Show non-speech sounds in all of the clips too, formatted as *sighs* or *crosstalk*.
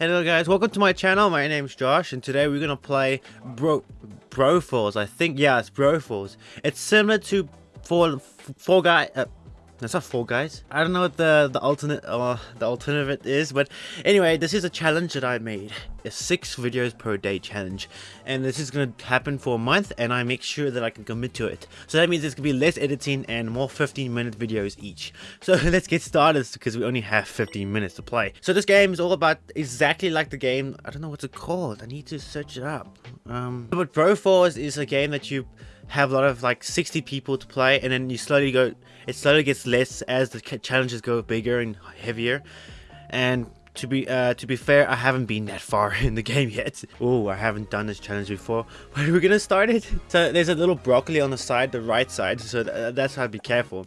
Hello guys, welcome to my channel. My name's Josh and today we're gonna play Bro Broforce. I think yeah, it's Broforce. It's similar to Four Four Guy. Uh, that's not Four Guys. I don't know what the the alternate uh, the alternative is, but anyway, this is a challenge that I made. A six videos per day challenge, and this is gonna happen for a month, and I make sure that I can commit to it. So that means there's gonna be less editing and more 15 minute videos each. So *laughs* let's get started because we only have 15 minutes to play. So this game is all about exactly like the game. I don't know what's it called. I need to search it up. Um, but Broforce is a game that you have a lot of like 60 people to play and then you slowly go it slowly gets less as the challenges go bigger and heavier. And to be uh, to be fair I haven't been that far *laughs* in the game yet. Oh I haven't done this challenge before. *laughs* Are we're gonna start it? So there's a little broccoli on the side the right side so th that's how to be careful.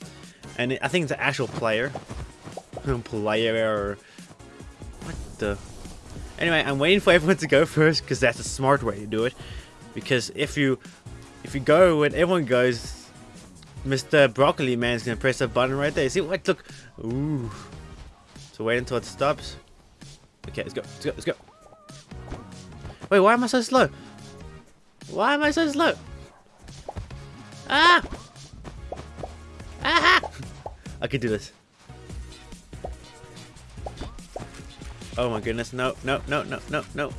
And it, I think it's an actual player. Player what the? Anyway I'm waiting for everyone to go *laughs* first because that's a smart way to do it. Because if you if you go when everyone goes, Mr. Broccoli Man's gonna press a button right there. See what? Look. Ooh. So wait until it stops. Okay, let's go. Let's go. Let's go. Wait, why am I so slow? Why am I so slow? Ah! Ah! I can do this. Oh my goodness, no, no, no, no, no, no.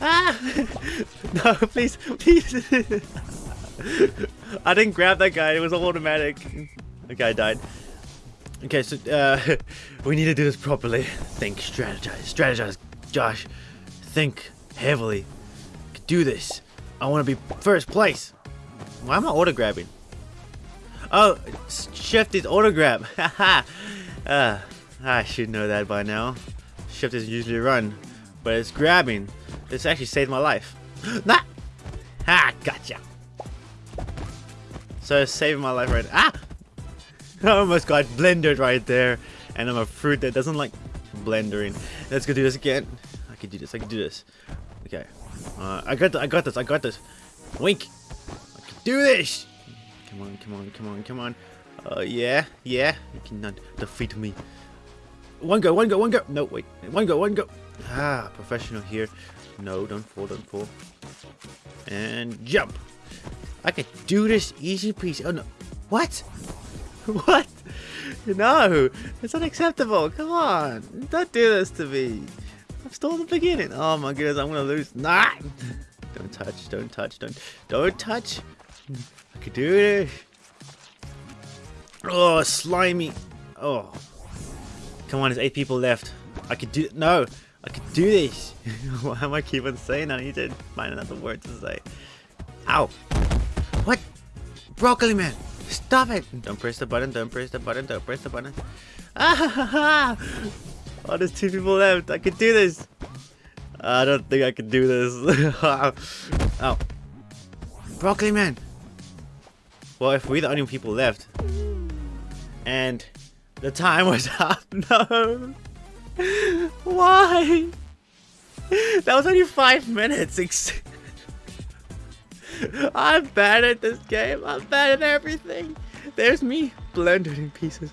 Ah! *laughs* no, please, please. *laughs* I didn't grab that guy. It was automatic. The guy died. Okay, so uh, *laughs* we need to do this properly. Think, strategize, strategize, Josh. Think heavily. Do this. I want to be first place. Why am I auto grabbing? Oh, shift is auto grab. Haha. uh, I should know that by now. Shift is usually run, but it's grabbing. This actually saved my life. *gasps* nah! Ah, gotcha. So it's saving my life right Ah! *laughs* I almost got blendered right there. And I'm a fruit that doesn't like blendering. Let's go do this again. I can do this, I can do this. Okay. Uh, I got I got this, I got this. Wink! I can do this! Come on, come on, come on, come on. Uh, yeah, yeah. You cannot defeat me. One go, one go, one go. No, wait. One go, one go. Ah, professional here. No, don't fall, don't fall. And jump. I can do this easy peasy. Oh no. What? *laughs* what? No, it's unacceptable. Come on. Don't do this to me. I'm still in the beginning. Oh my goodness, I'm gonna lose. Nah! Don't touch, don't touch, don't don't touch. I can do this. Oh, slimy. Oh. Come on, there's eight people left. I could do no. I could do this. *laughs* Why am I keep on saying I need to find another word to say. Ow. What? Broccoli man. Stop it. Don't press the button. Don't press the button. Don't press the button. Ah! *laughs* Oh, there's two people left. I could do this. I don't think I can do this. *laughs* oh. Broccoli man. Well, if we're the only people left. And the time was up. No. *laughs* Why? That was only five minutes. *laughs* I'm bad at this game. I'm bad at everything. There's me blended in pieces.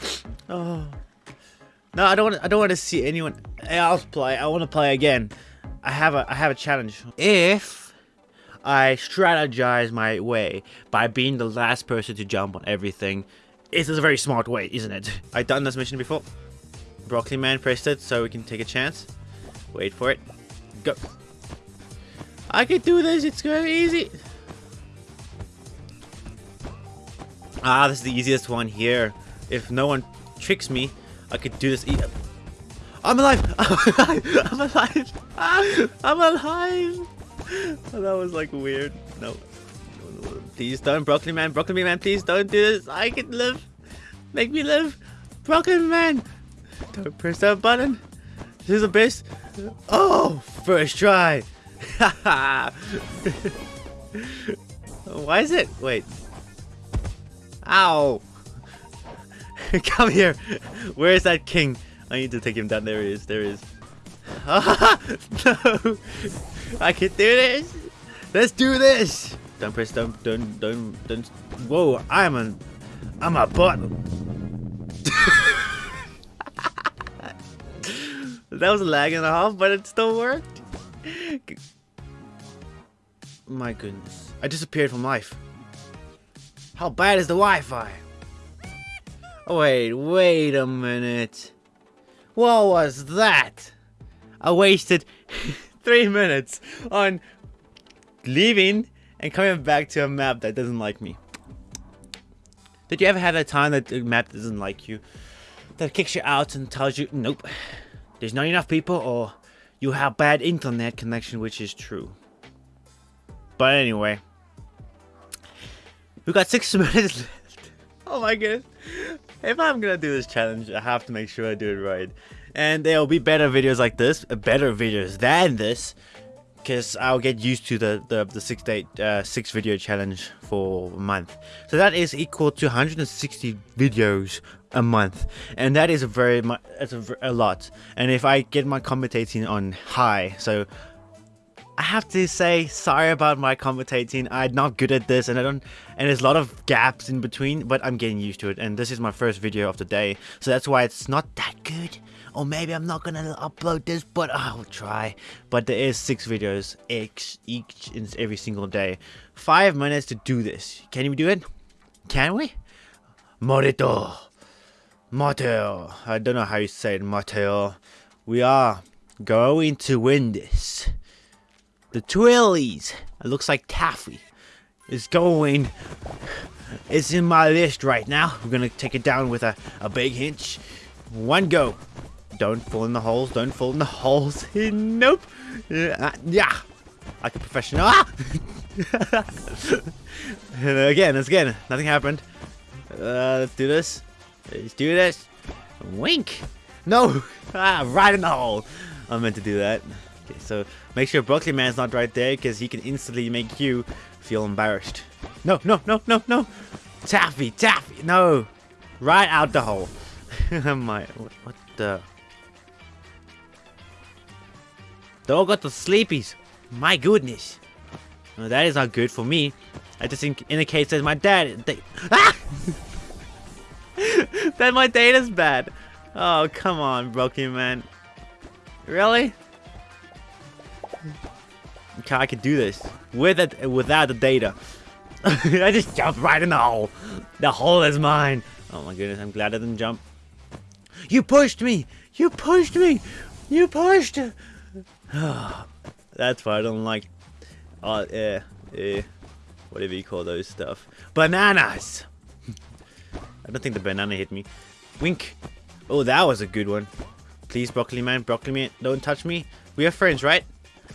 *sighs* Oh. No, I don't want. I don't want to see anyone else play. I want to play again. I have a. I have a challenge. If I strategize my way by being the last person to jump on everything, it is a very smart way, isn't it? I've done this mission before. Broccoli Man pressed it so we can take a chance. Wait for it. Go. I can do this. It's very easy. Ah, this is the easiest one here. If no one tricks me, I could do this. E I'm alive! *laughs* I'm alive! *laughs* I'm alive! i'm *laughs* alive that was like weird. No. Please don't, Broccoli Man. Broccoli Man, please don't do this. I can live. Make me live. Broccoli Man. Don't press that button. This is the best. Oh, first try. *laughs* Why is it? Wait. Ow. *laughs* Come here. Where is that king? I need to take him down. There he is. There he is. *laughs* no. I can do this. Let's do this. Don't press. Don't. Don't. Don't. Don't. Whoa. I'm a. I'm a bot. That was a lag and a half, but it still worked. My goodness. I disappeared from life. How bad is the Wi-Fi? Oh, wait, wait a minute. What was that? I wasted *laughs* three minutes on leaving and coming back to a map that doesn't like me. Did you ever have that time that the map doesn't like you? That kicks you out and tells you, nope, there's not enough people or you have bad internet connection, which is true. But anyway, we got six *laughs* minutes left. Oh my goodness. If I'm gonna do this challenge, I have to make sure I do it right. And there will be better videos like this, better videos than this, because I'll get used to the the, the six day uh, six video challenge for a month. So that is equal to 160 videos a month, and that is a very much a, a lot. And if I get my commentating on high, so I have to say sorry about my commentating. I'm not good at this and I don't and there's a lot of gaps in between, but I'm getting used to it and this is my first video of the day. So that's why it's not that good. Or maybe I'm not gonna upload this, but I'll try. But there is six videos each each in every single day. Five minutes to do this. Can we do it? Can we? Morito. Mateo. I don't know how you say it, Mateo. We are going to win this. The Twillies. It looks like Taffy is going. It's in my list right now. We're gonna take it down with a, a big hinge. One go. Don't fall in the holes. Don't fall in the holes. *laughs* nope. Uh, yeah. Like a professional. Ah! *laughs* again, again. Nothing happened. Uh, let's do this. Let's do this. Wink. No. *laughs* Ah, right in the hole. I meant to do that. Okay, so make sure Broccoli Man's not right there because he can instantly make you feel embarrassed. No, no, no, no, no! Taffy, Taffy, no! Right out the hole. *laughs* My, what, what the? They all got the sleepies. My goodness. Well, that is not good for me. I just think indicates that my dad. They, *laughs* ah! *laughs* that my data's bad. Oh, come on, man. Really? Okay, I could do this with it without the data. *laughs* I just jumped right in the hole. The hole is mine. Oh my goodness, I'm glad I didn't jump. You pushed me. You pushed me. You pushed. *sighs* That's why I don't like. Uh, yeah, yeah, whatever you call those stuff. Bananas. I don't think the banana hit me. Wink. Oh, that was a good one. Please, broccoli man, broccoli man, don't touch me. We are friends, right?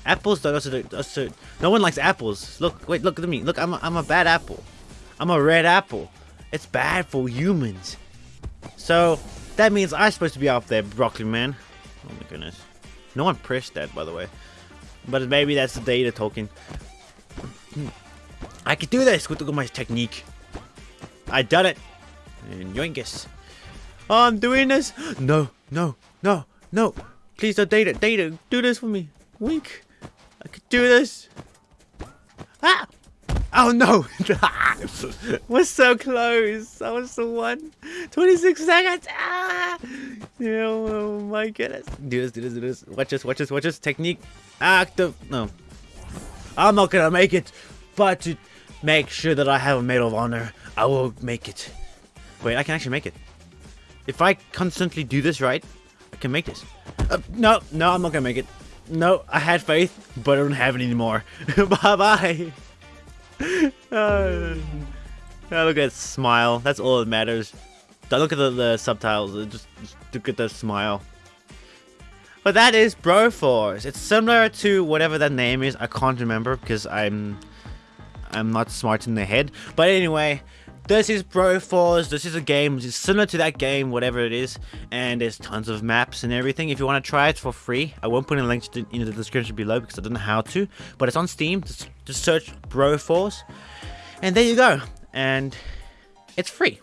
Apples don't also, also no one likes apples. Look, wait, look at me. Look, I'm a, I'm a bad apple. I'm a red apple. It's bad for humans. So that means I'm supposed to be up there, broccoli man. Oh my goodness. No one pressed that, by the way. But maybe that's the data talking. Hmm. I could do this with my technique. I done it. And yoingus. Oh, I'm doing this. No, no, no, no. Please don't data. Data, do this for me. Wink. I could do this. Ah! Oh no! *laughs* We're so close. I was the one. 26 seconds. Ah! Oh my goodness. Do this, do this, do this. Watch this, watch this, watch this. Technique. Active. No. I'm not gonna make it. But to make sure that I have a Medal of Honor, I will make it. Wait, I can actually make it. If I constantly do this right, I can make this. Uh, no, no, I'm not gonna make it. No, I had faith, but I don't have it anymore. *laughs* Bye-bye. *laughs* uh, look at that smile. That's all that matters. Don't look at the, the subtitles. Just, just look at the smile. But that is Broforce. It's similar to whatever that name is. I can't remember because I'm I'm not smart in the head. But anyway, this is Broforce. This is a game. It's similar to that game, whatever it is. And there's tons of maps and everything. If you want to try it for free, I won't put a link in the description below because I don't know how to. But it's on Steam. Just, just search Broforce. And there you go. And it's free.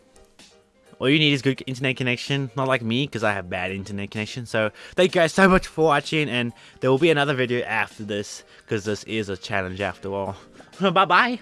All you need is good internet connection, not like me, because I have bad internet connection. So, thank you guys so much for watching, and there will be another video after this, because this is a challenge after all. *laughs* Bye-bye!